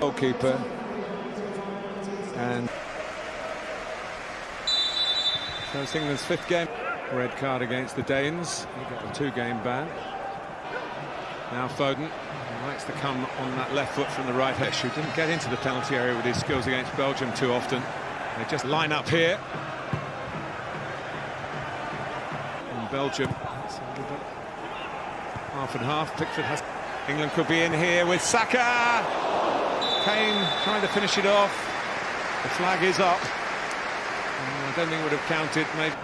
Goalkeeper. And so it's England's fifth game. Red card against the Danes. A two-game ban. Now Foden likes to come on that left foot from the right hedge. He didn't get into the penalty area with his skills against Belgium too often. They just line up here. And Belgium, half and half. Pickford has. England could be in here with Saka. Kane trying to finish it off. The flag is up. I don't think it would have counted. Maybe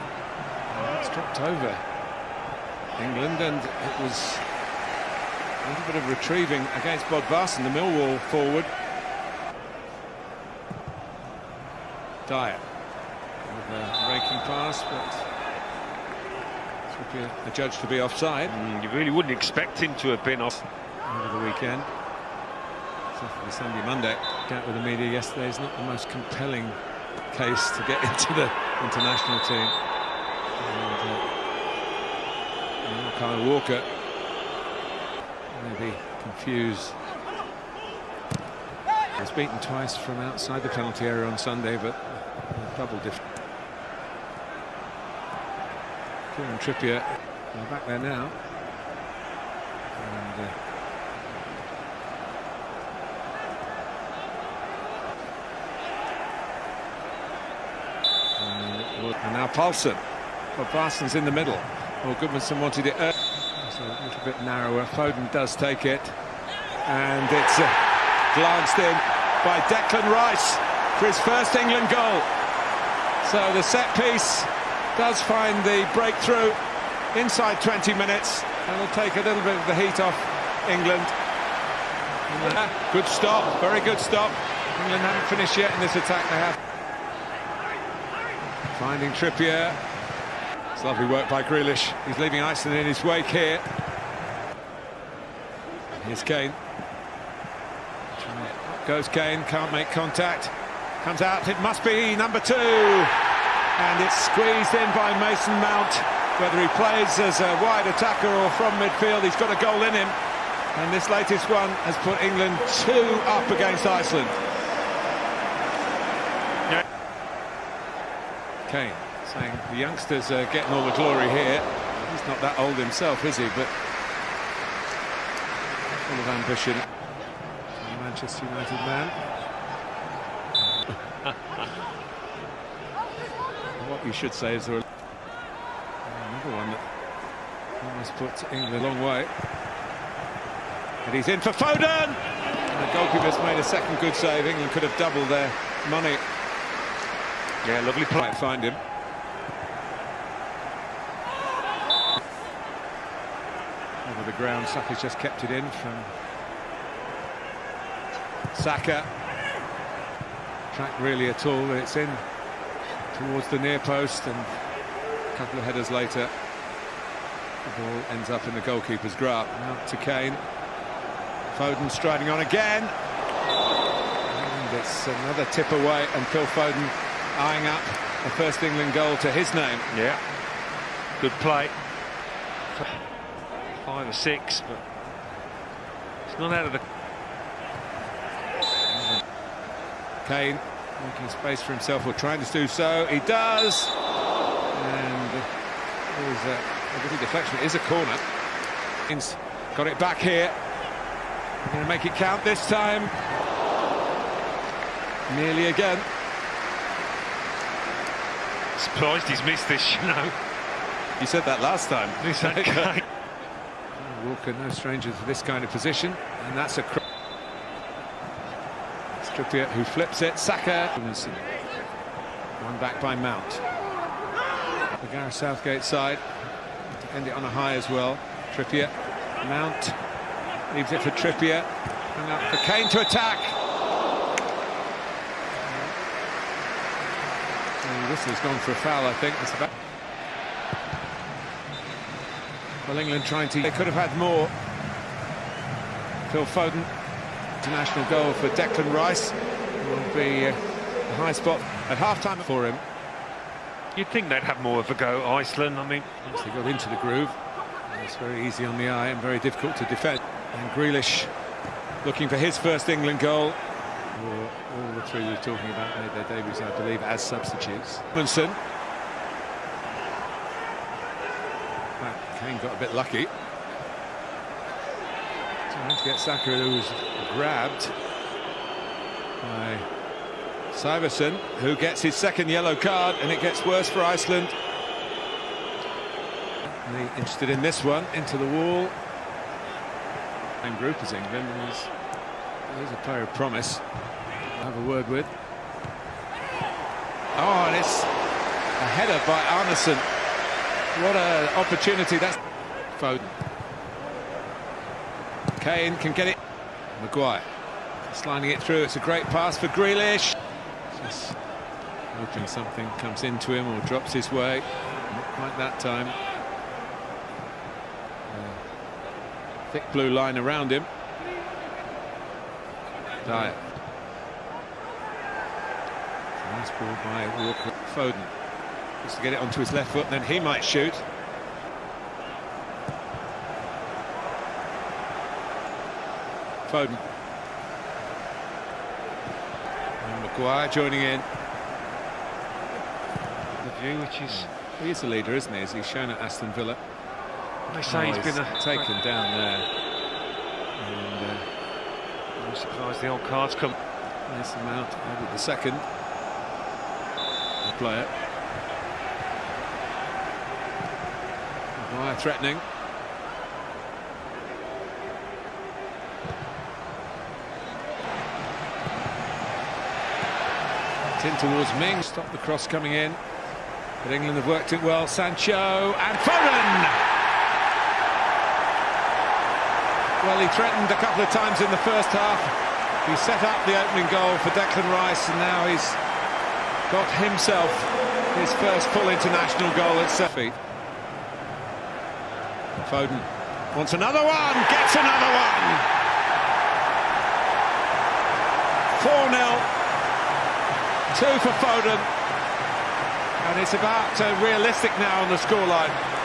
it's dropped over England, and it was a little bit of retrieving against Bob Bodvarsson, the Millwall forward. Dier with a raking pass, but a judge to be offside. Mm, you really wouldn't expect him to have been off over the weekend. Saturday, Sunday, Monday. Out with the media yesterday is not the most compelling case to get into the international team. And, uh, Kyle Walker maybe confused. Was beaten twice from outside the penalty area on Sunday, but double different. Kieran Trippier back there now. And, uh, and now Paulson. Well, Parsons in the middle. Well, Gudmundsson wanted it. So a little bit narrower. Foden does take it. And it's uh, glanced in by Declan Rice for his first England goal. So the set piece does find the breakthrough inside 20 minutes. and will take a little bit of the heat off England. Good stop, very good stop. England haven't finished yet in this attack. They have. Finding Trippier. It's lovely work by Grealish. He's leaving Iceland in his wake here. Here's Kane. Goes Kane, can't make contact. Comes out, it must be number two. And it's squeezed in by Mason Mount. Whether he plays as a wide attacker or from midfield, he's got a goal in him. And this latest one has put England two up against Iceland. Kane saying the youngsters are getting all the glory here. He's not that old himself, is he? But full of ambition. Manchester United man. what you should say is there another one that almost put England a long way. And he's in for Foden! And the goalkeeper's made a second good save. England could have doubled their money. Yeah, lovely play. Find him. Over the ground, Saka's just kept it in from Saka. Track really at all, but it's in towards the near post, and a couple of headers later, the ball ends up in the goalkeeper's grasp. Out to Kane. Foden striding on again. And it's another tip away, and Phil Foden eyeing up the first England goal to his name. Yeah, good play. Five or six, but it's not out of the... Kane making space for himself or trying to do so. He does. And there's a, a little deflection. It is a corner. He's got it back here. Going to make it count this time. Nearly again. Surprised he's missed this, you know. He said that last time. He's Okay. Walker, no stranger to this kind of position, and that's a. Trippier who flips it. Saka. One back by Mount. The Gareth Southgate side to end it on a high as well. Trippier, Mount leaves it for Trippier. Hung up for Kane to attack. Has gone for a foul, I think. It's about. Well, England trying to... They could have had more. Phil Foden, international goal for Declan Rice. Will be uh, a high spot at half-time for him. You'd think they'd have more of a go, Iceland. I mean... Once they got into the groove, it's very easy on the eye and very difficult to defend. And Grealish looking for his first England goal. All the three we were talking about made their debuts, I believe, as substitutes. Munson. Kane got a bit lucky. Trying to get Sakura, who was grabbed by Saevarsson, who gets his second yellow card, and it gets worse for Iceland. interested in this one, into the wall. Same group as England, and he's, a player of promise. I'll have a word with. Oh, and it's a header by Arnason. What an opportunity that's Foden. Kane can get it. Maguire sliding it through. It's a great pass for Grealish. Just hoping something comes into him or drops his way. Not quite that time. Uh, thick blue line around him. Dier. Nice ball by Walker Foden. Just to get it onto his left foot, then he might shoot. Foden. And Maguire joining in. The view, which is... Hmm. He is the leader, isn't he? As he's shown at Aston Villa. They say oh, he's been a... taken down there. I'm surprised the old cards come. Nice amount. Maybe the second. The player. Maguire threatening. in towards Ming. Stop the cross coming in. But England have worked it well. Sancho and Foden! Well, he threatened a couple of times in the first half. He set up the opening goal for Declan Rice, and now he's got himself his first full international goal at set feet. Foden wants another one, gets another one! 4-0 Two for Foden. And it's about uh, realistic now on the scoreline.